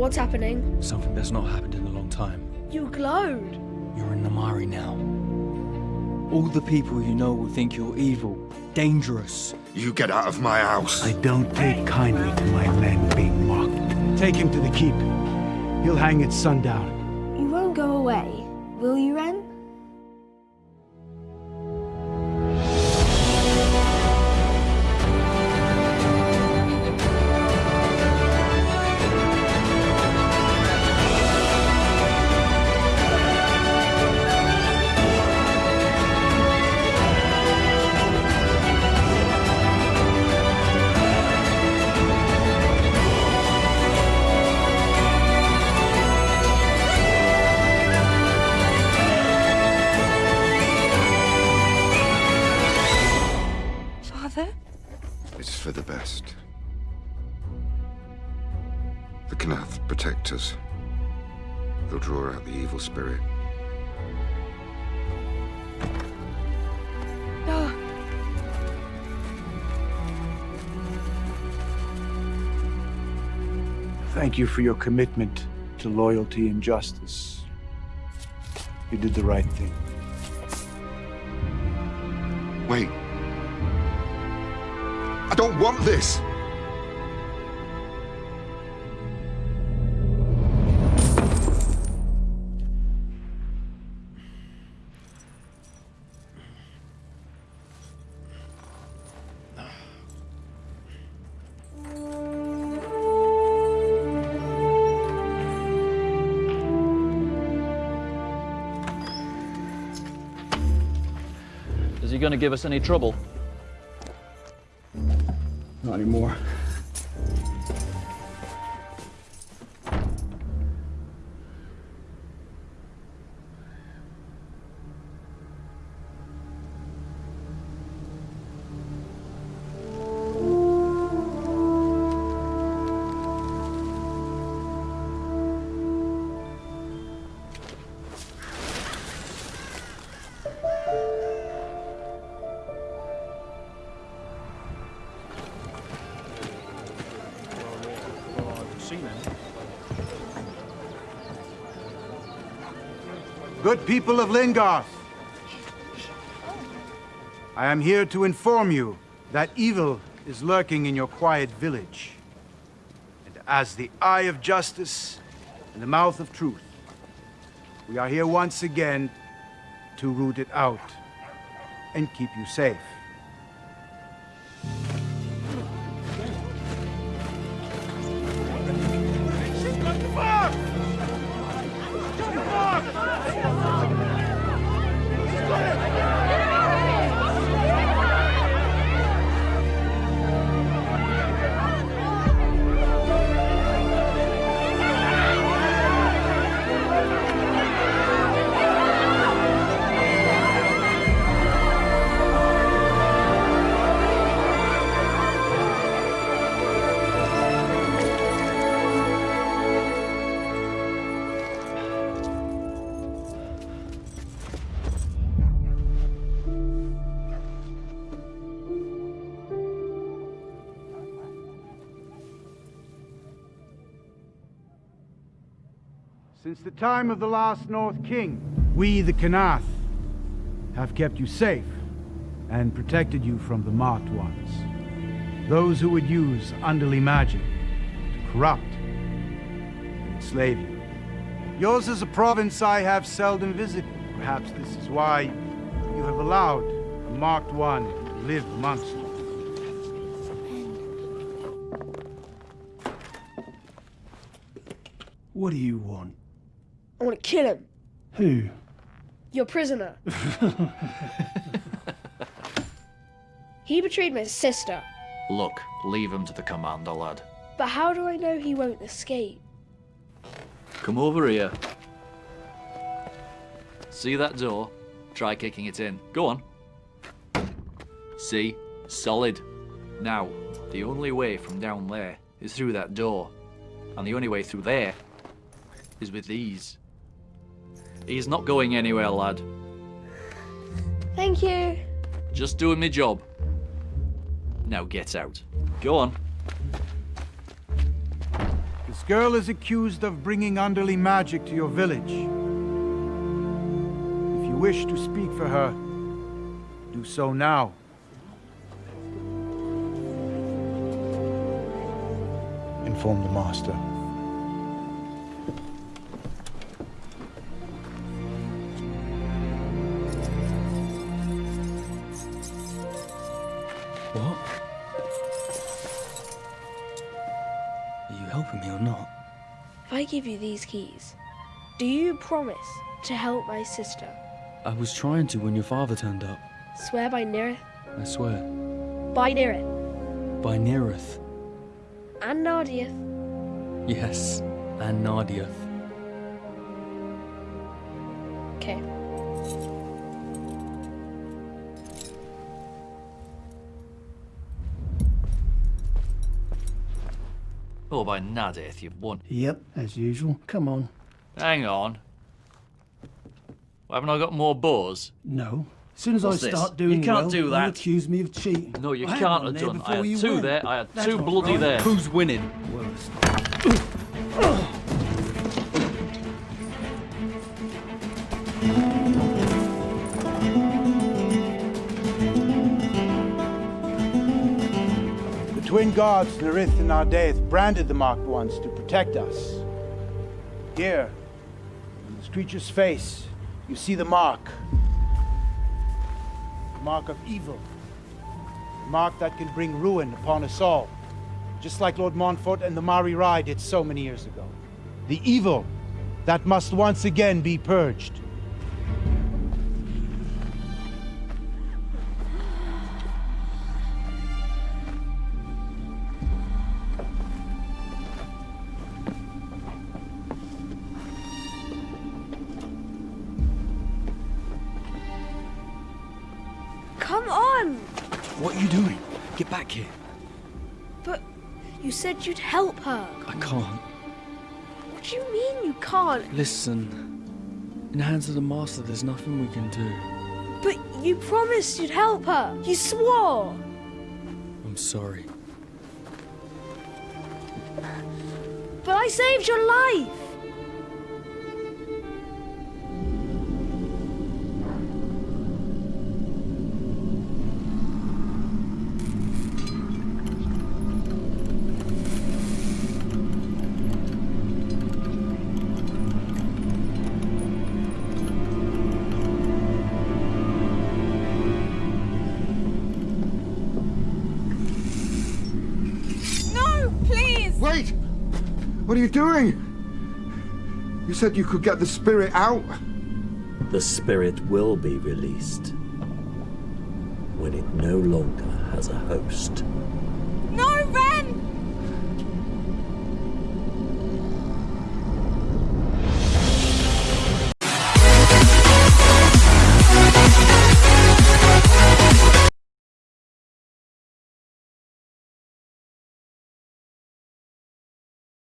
What's happening? Something that's not happened in a long time. You glowed. You're in Namari now. All the people you know will think you're evil, dangerous. You get out of my house. I don't take kindly to my men being mocked. Take him to the keep. He'll hang at sundown. You won't go away, will you, Ren? Best. The Knath protect us. They'll draw out the evil spirit. Thank you for your commitment to loyalty and justice. You did the right thing. Wait. I don't want this! Is he going to give us any trouble? anymore. Good people of Lingarth, I am here to inform you that evil is lurking in your quiet village. And as the eye of justice and the mouth of truth, we are here once again to root it out and keep you safe. Since the time of the last North King, we, the Kanath, have kept you safe and protected you from the marked ones. Those who would use underly magic to corrupt and enslave you. Yours is a province I have seldom visited. Perhaps this is why you have allowed a marked one to live amongst you. What do you want? I want to kill him. Who? Your prisoner. he betrayed my sister. Look, leave him to the commander, lad. But how do I know he won't escape? Come over here. See that door? Try kicking it in. Go on. See? Solid. Now, the only way from down there is through that door. And the only way through there is with these. He's not going anywhere, lad. Thank you. Just doing my job. Now get out. Go on. This girl is accused of bringing underly magic to your village. If you wish to speak for her, do so now. Inform the master. I give you these keys, do you promise to help my sister? I was trying to when your father turned up. Swear by Nirith, I swear. by Nirith, By Nerith. and Nardiath. Yes. And Nadia. Okay. Oh, by Nadith, you've won. Yep, as usual. Come on. Hang on. Haven't I got more bows? No. As soon as What's I this? start doing You can't well, do you that. accuse me of cheating. No, you I can't one have there done. I had two went. there. I had That's two bloody right. there. Who's winning? Worst. Twin gods, Nerith and Nardaeth, branded the marked ones to protect us. Here, on this creature's face, you see the mark. The mark of evil. The mark that can bring ruin upon us all. Just like Lord Montfort and the Mari Rai did so many years ago. The evil that must once again be purged. What are you doing? Get back here. But you said you'd help her. I can't. What do you mean you can't? Listen. In the hands of the master, there's nothing we can do. But you promised you'd help her. You swore. I'm sorry. But I saved your life. Wait! What are you doing? You said you could get the spirit out. The spirit will be released when it no longer has a host.